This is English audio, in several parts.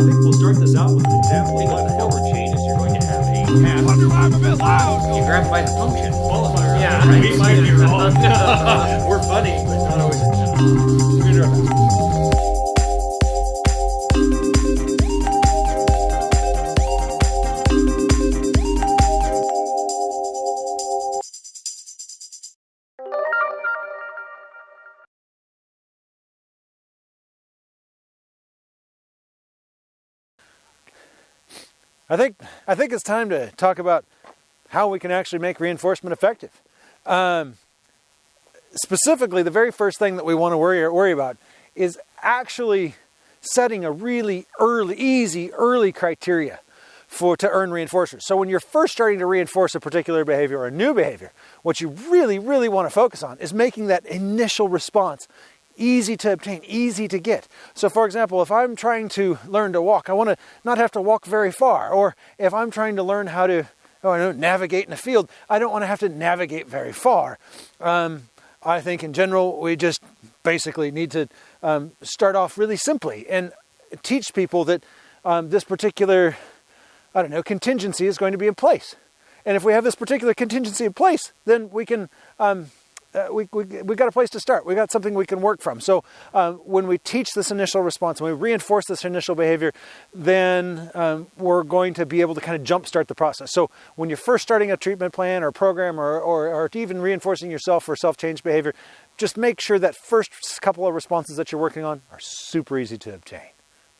think we'll start this out with an example of what number changes, you're going to have a path. I'm a bit loud. You grab by the function. qualifier. Yeah, right? We might be wrong. We're funny, but not always. We're I think I think it's time to talk about how we can actually make reinforcement effective. Um, specifically, the very first thing that we want to worry worry about is actually setting a really early, easy, early criteria for to earn reinforcers. So when you're first starting to reinforce a particular behavior or a new behavior, what you really, really want to focus on is making that initial response easy to obtain, easy to get. So for example, if I'm trying to learn to walk, I want to not have to walk very far. Or if I'm trying to learn how to oh, I know, navigate in a field, I don't want to have to navigate very far. Um, I think in general, we just basically need to um, start off really simply and teach people that um, this particular, I don't know, contingency is going to be in place. And if we have this particular contingency in place, then we can um, uh, we, we, got a place to start. We got something we can work from. So um, when we teach this initial response, when we reinforce this initial behavior, then um, we're going to be able to kind of jumpstart the process. So when you're first starting a treatment plan or program or, or, or even reinforcing yourself for self-change behavior, just make sure that first couple of responses that you're working on are super easy to obtain.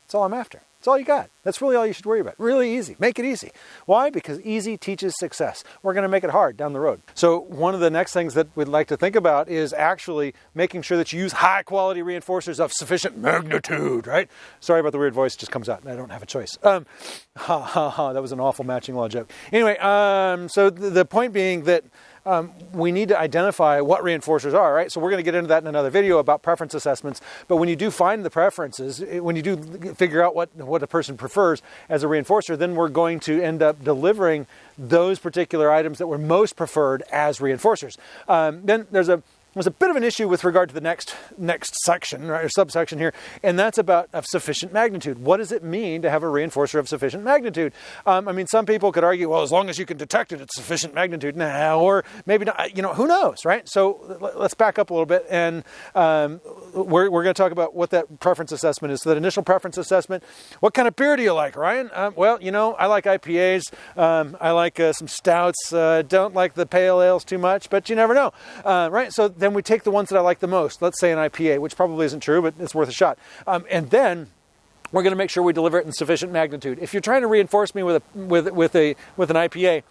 That's all I'm after. That's all you got. That's really all you should worry about. Really easy. Make it easy. Why? Because easy teaches success. We're going to make it hard down the road. So one of the next things that we'd like to think about is actually making sure that you use high quality reinforcers of sufficient magnitude, right? Sorry about the weird voice, just comes out. I don't have a choice. Um, ha ha ha, that was an awful matching law joke. Anyway, um, so the point being that um, we need to identify what reinforcers are, right? So we're going to get into that in another video about preference assessments. But when you do find the preferences, when you do figure out what, what a person prefers as a reinforcer, then we're going to end up delivering those particular items that were most preferred as reinforcers. Um, then there's a there's a bit of an issue with regard to the next next section right, or subsection here, and that's about of sufficient magnitude. What does it mean to have a reinforcer of sufficient magnitude? Um, I mean, some people could argue, well, as long as you can detect it, it's sufficient magnitude. Nah, or maybe not. You know, who knows, right? So let's back up a little bit, and um, we're, we're going to talk about what that preference assessment is. So that initial preference assessment. What kind of beer do you like, Ryan? Um, well, you know, I like IPAs. Um, I like uh, some stouts. Uh, don't like the pale ales too much, but you never know, uh, right? So then we take the ones that I like the most. Let's say an IPA, which probably isn't true, but it's worth a shot. Um, and then we're going to make sure we deliver it in sufficient magnitude. If you're trying to reinforce me with a with with a with an IPA,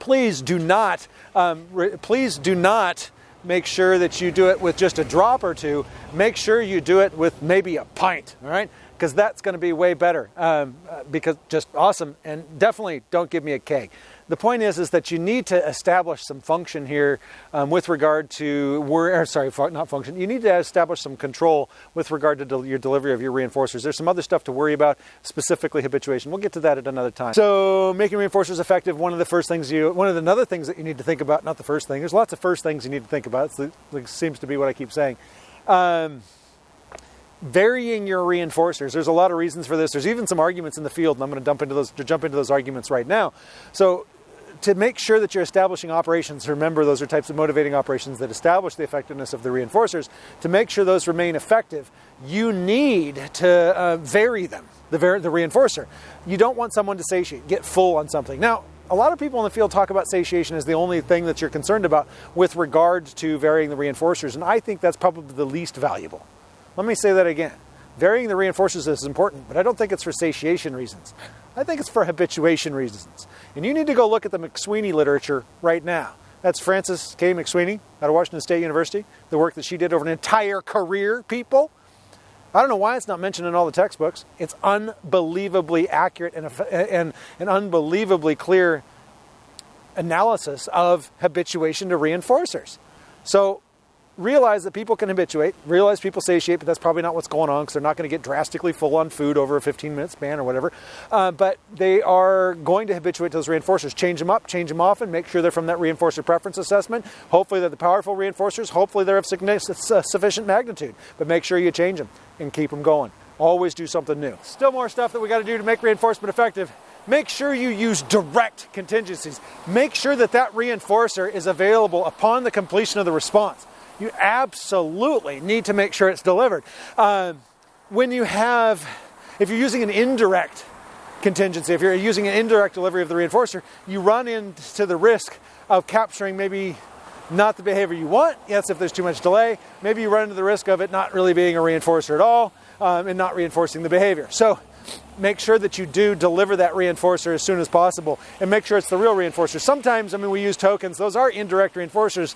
please do not um, re- please do not make sure that you do it with just a drop or two. Make sure you do it with maybe a pint. All right. Because that's going to be way better. Um, uh, because just awesome, and definitely don't give me a keg. The point is, is that you need to establish some function here um, with regard to, sorry, not function. You need to establish some control with regard to del- your delivery of your reinforcers. There's some other stuff to worry about, specifically habituation. We'll get to that at another time. So, making reinforcers effective. One of the first things you, one of the another things that you need to think about. Not the first thing. There's lots of first things you need to think about. It seems to be what I keep saying. Um, varying your reinforcers. There's a lot of reasons for this. There's even some arguments in the field, and I'm going to dump into those to jump into those arguments right now. So to make sure that you're establishing operations, remember those are types of motivating operations that establish the effectiveness of the reinforcers. To make sure those remain effective, you need to uh, vary them, the, var- the reinforcer. You don't want someone to satiate, get full on something. Now, a lot of people in the field talk about satiation as the only thing that you're concerned about with regard to varying the reinforcers, and I think that's probably the least valuable. Let me say that again. Varying the reinforcers is important, but I don't think it's for satiation reasons. I think it's for habituation reasons. And you need to go look at the McSweeney literature right now. That's Frances K. McSweeney out of Washington State University, the work that she did over an entire career, people. I don't know why it's not mentioned in all the textbooks. It's unbelievably accurate and, and, and unbelievably clear analysis of habituation to reinforcers. So realize that people can habituate, realize people satiate, but that's probably not what's going on because they're not going to get drastically full on food over a 15 minute span or whatever. Uh, but they are going to habituate to those reinforcers. Change them up, change them often, make sure they're from that reinforcer preference assessment. Hopefully, they're the powerful reinforcers. Hopefully, they're of uh, sufficient magnitude, but make sure you change them and keep them going. Always do something new. Still more stuff that we got to do to make reinforcement effective. Make sure you use direct contingencies. Make sure that that reinforcer is available upon the completion of the response. You absolutely need to make sure it's delivered. Uh, when you have, if you're using an indirect contingency, if you're using an indirect delivery of the reinforcer, you run into the risk of capturing maybe not the behavior you want. Yes, if there's too much delay, maybe you run into the risk of it not really being a reinforcer at all um, and not reinforcing the behavior. So make sure that you do deliver that reinforcer as soon as possible and make sure it's the real reinforcer. Sometimes, I mean, we use tokens, those are indirect reinforcers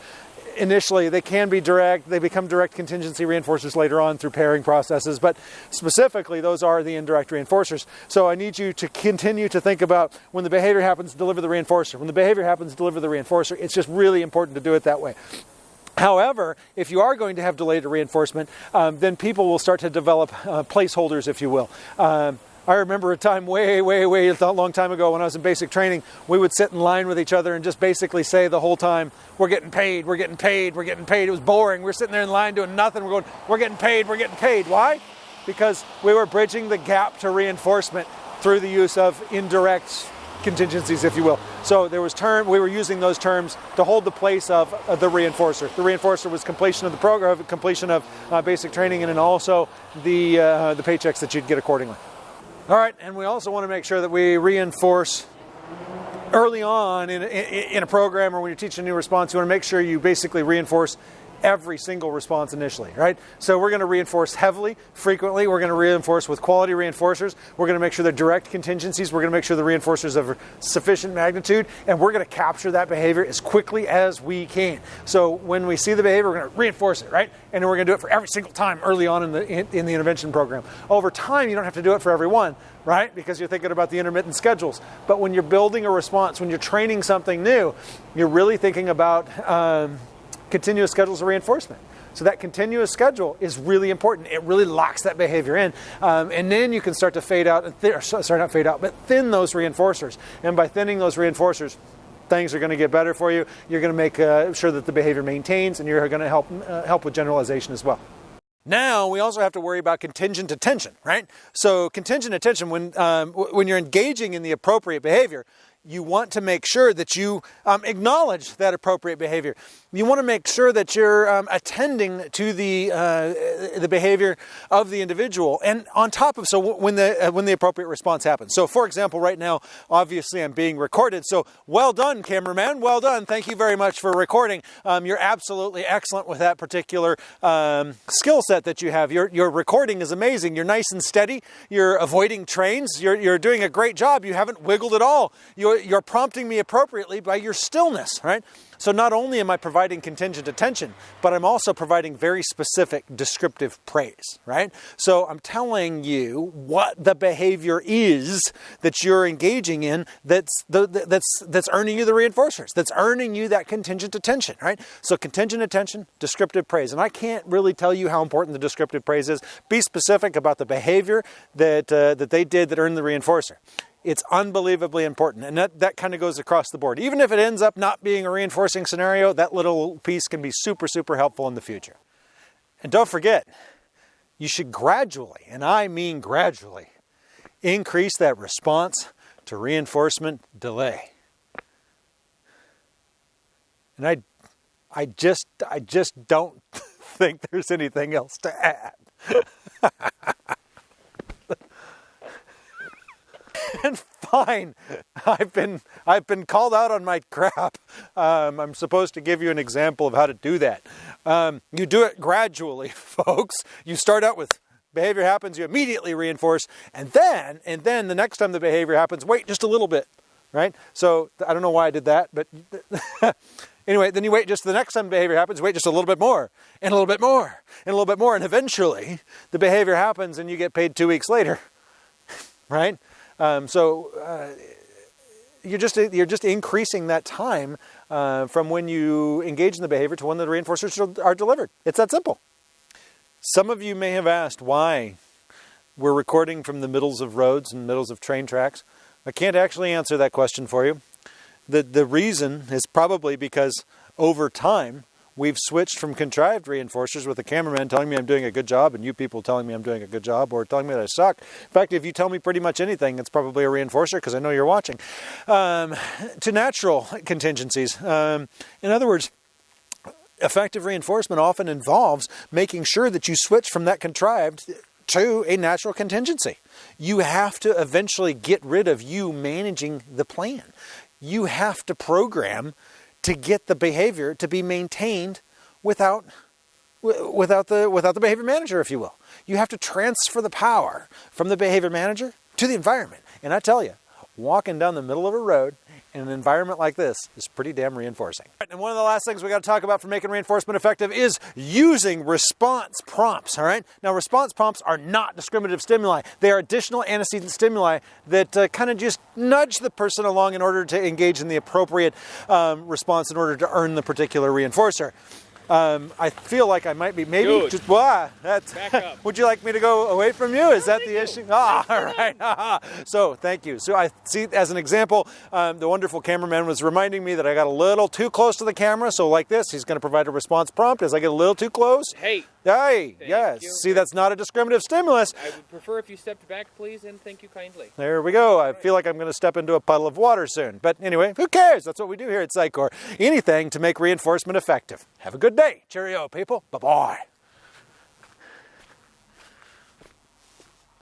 initially. They can be direct, they become direct contingency reinforcers later on through pairing processes, but specifically, those are the indirect reinforcers. So I need you to continue to think about when the behavior happens, deliver the reinforcer. When the behavior happens, deliver the reinforcer. It's just really important to do it that way. However, if you are going to have delayed reinforcement, um, then people will start to develop uh, placeholders, if you will. Um, I remember a time way, way, way a long time ago when I was in basic training, we would sit in line with each other and just basically say the whole time, we're getting paid, we're getting paid, we're getting paid. It was boring. We're sitting there in line doing nothing. We're going, we're getting paid, we're getting paid. Why? Because we were bridging the gap to reinforcement through the use of indirect contingencies, if you will. So there was term, we were using those terms to hold the place of uh, the reinforcer. The reinforcer was completion of the program, completion of uh, basic training, and then also the, uh, the paychecks that you'd get accordingly. All right, and we also want to make sure that we reinforce early on in, in, in, a program or when you're teaching a new response, you want to make sure you basically reinforce every single response initially, right? So we're going to reinforce heavily, frequently. We're going to reinforce with quality reinforcers. We're going to make sure they're direct contingencies. We're going to make sure the reinforcers of sufficient magnitude, and we're going to capture that behavior as quickly as we can. So when we see the behavior, we're going to reinforce it, right? And we're going to do it for every single time early on in the in, in the intervention program. Over time, you don't have to do it for every one, right? Because you're thinking about the intermittent schedules. But when you're building a response, when you're training something new, you're really thinking about um, continuous schedules of reinforcement. So that continuous schedule is really important. It really locks that behavior in, um, and then you can start to fade out and th- sorry, not fade out, but thin those reinforcers. And by thinning those reinforcers, things are going to get better for you. You're going to make uh, sure that the behavior maintains, and you're going to help uh, help with generalization as well. Now we also have to worry about contingent attention, right? So contingent attention, when um, when you're engaging in the appropriate behavior, you want to make sure that you um, acknowledge that appropriate behavior. You want to make sure that you're um, attending to the uh, the behavior of the individual, and on top of so when the uh, when the appropriate response happens. So, for example, right now, obviously, I'm being recorded. So, well done, cameraman. Well done. Thank you very much for recording. Um, you're absolutely excellent with that particular um, skill set that you have. Your your recording is amazing. You're nice and steady. You're avoiding trains. You're you're doing a great job. You haven't wiggled at all. You're you're prompting me appropriately by your stillness. Right. So not only am I providing contingent attention, but I'm also providing very specific descriptive praise, right? So I'm telling you what the behavior is that you're engaging in that's the, that's that's earning you the reinforcers, that's earning you that contingent attention, right? So contingent attention, descriptive praise. And I can't really tell you how important the descriptive praise is. Be specific about the behavior that uh, that they did that earned the reinforcer it's unbelievably important. And that, that kind of goes across the board. Even if it ends up not being a reinforcing scenario, that little piece can be super, super helpful in the future. And don't forget, you should gradually, and I mean gradually, increase that response to reinforcement delay. And I, I just, I just don't think there's anything else to add. and fine. I've been I've been called out on my crap. Um, I'm supposed to give you an example of how to do that. Um, you do it gradually, folks. You start out with behavior happens, you immediately reinforce, and then and then the next time the behavior happens, wait just a little bit, right? So I don't know why I did that, but. Anyway, then you wait just the next time behavior happens, wait just a little bit more, and a little bit more, and a little bit more, and eventually the behavior happens and you get paid two weeks later, right? Um, so uh, you're just you're just increasing that time uh, from when you engage in the behavior to when the reinforcers are delivered. It's that simple. Some of you may have asked why we're recording from the middles of roads and middles of train tracks. I can't actually answer that question for you. The the reason is probably because over time we've switched from contrived reinforcers with the cameraman telling me I'm doing a good job and you people telling me I'm doing a good job or telling me that I suck. In fact, if you tell me pretty much anything, it's probably a reinforcer because I know you're watching. Um, to natural contingencies. Um, in other words, effective reinforcement often involves making sure that you switch from that contrived to a natural contingency. You have to eventually get rid of you managing the plan. You have to program to get the behavior to be maintained without without the without the behavior manager if you will. You have to transfer the power from the behavior manager to the environment. And I tell you, walking down the middle of a road in an environment like this is pretty damn reinforcing. And one of the last things we got to talk about for making reinforcement effective is using response prompts, all right? Now, response prompts are not discriminative stimuli. They are additional antecedent stimuli that uh, kind of just nudge the person along in order to engage in the appropriate um, response in order to earn the particular reinforcer. Um, I feel like I might be maybe Dude. just why that's. Would you like me to go away from you? Is that the issue? Ah, all right. so thank you. So I see as an example, um, the wonderful cameraman was reminding me that I got a little too close to the camera. So like this, he's going to provide a response prompt as I get a little too close. Hey, Hey, Thank yes. you. See, that's not a discriminative stimulus. I would prefer if you stepped back, please, and thank you kindly. There we go. I feel like I'm going to step into a puddle of water soon. But anyway, who cares? That's what we do here at Psychor. Anything to make reinforcement effective. Have a good day. Cheerio, people. Bye bye.